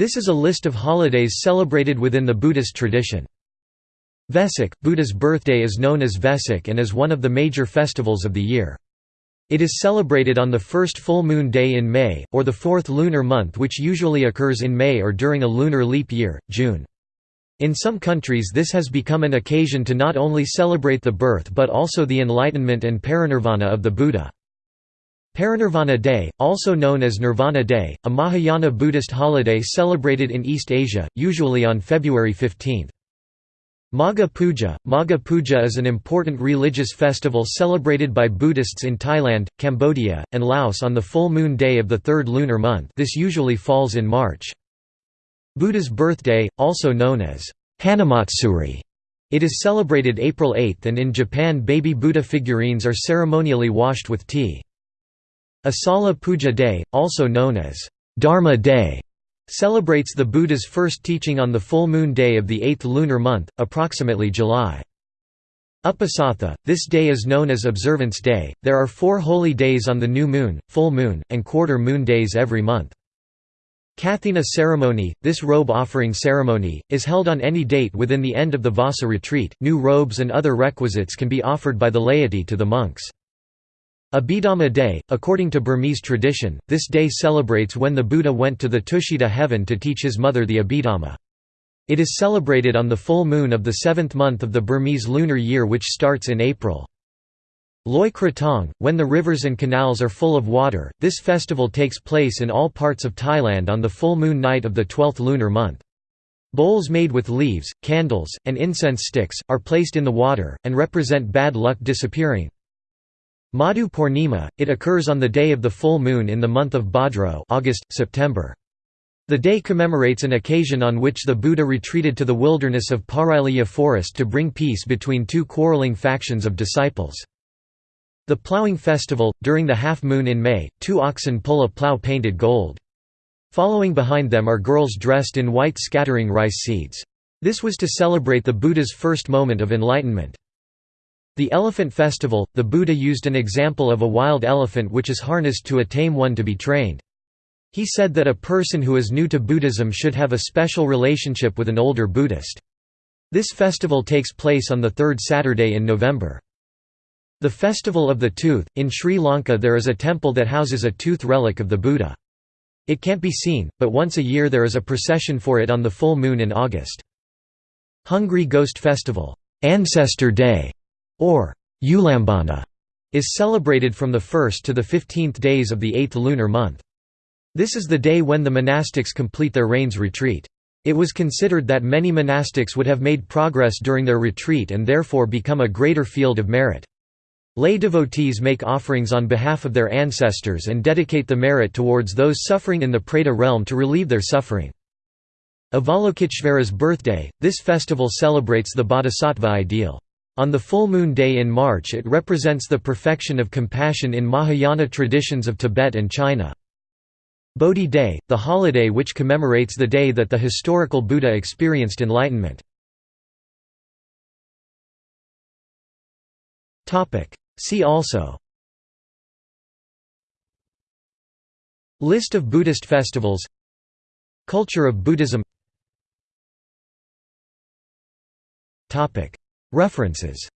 This is a list of holidays celebrated within the Buddhist tradition. Vesak, Buddha's birthday is known as Vesak and is one of the major festivals of the year. It is celebrated on the first full moon day in May, or the fourth lunar month which usually occurs in May or during a lunar leap year, June. In some countries this has become an occasion to not only celebrate the birth but also the enlightenment and parinirvana of the Buddha. Parinirvana Day, also known as Nirvana Day, a Mahayana Buddhist holiday celebrated in East Asia, usually on February 15. Magha Puja Magha Puja is an important religious festival celebrated by Buddhists in Thailand, Cambodia, and Laos on the full moon day of the third lunar month this usually falls in March. Buddha's birthday, also known as Hanamatsuri, it is celebrated April 8 and in Japan baby Buddha figurines are ceremonially washed with tea. Asala Puja Day, also known as Dharma Day, celebrates the Buddha's first teaching on the full moon day of the eighth lunar month, approximately July. Upasatha, this day is known as Observance Day. There are four holy days on the new moon, full moon, and quarter moon days every month. Kathina ceremony, this robe offering ceremony, is held on any date within the end of the Vassa retreat. New robes and other requisites can be offered by the laity to the monks. Abhidhamma Day, according to Burmese tradition, this day celebrates when the Buddha went to the Tushita heaven to teach his mother the Abhidhamma. It is celebrated on the full moon of the seventh month of the Burmese lunar year which starts in April. Loi Krathong, when the rivers and canals are full of water, this festival takes place in all parts of Thailand on the full moon night of the twelfth lunar month. Bowls made with leaves, candles, and incense sticks, are placed in the water, and represent bad luck disappearing. Madhu Purnima, it occurs on the day of the full moon in the month of Bhadra August, September. The day commemorates an occasion on which the Buddha retreated to the wilderness of Parilaya forest to bring peace between two quarreling factions of disciples. The ploughing festival, during the half moon in May, two oxen pull a plough painted gold. Following behind them are girls dressed in white scattering rice seeds. This was to celebrate the Buddha's first moment of enlightenment. The elephant festival, the Buddha used an example of a wild elephant which is harnessed to a tame one to be trained. He said that a person who is new to Buddhism should have a special relationship with an older Buddhist. This festival takes place on the third Saturday in November. The Festival of the Tooth – In Sri Lanka there is a temple that houses a tooth relic of the Buddha. It can't be seen, but once a year there is a procession for it on the full moon in August. Hungry Ghost Festival Ancestor Day or Ulambana, is celebrated from the 1st to the 15th days of the 8th lunar month. This is the day when the monastics complete their rains retreat. It was considered that many monastics would have made progress during their retreat and therefore become a greater field of merit. Lay devotees make offerings on behalf of their ancestors and dedicate the merit towards those suffering in the Preta realm to relieve their suffering. Avalokiteshvara's birthday, this festival celebrates the bodhisattva ideal. On the full moon day in March it represents the perfection of compassion in Mahayana traditions of Tibet and China. Bodhi Day, the holiday which commemorates the day that the historical Buddha experienced enlightenment. See also List of Buddhist festivals Culture of Buddhism References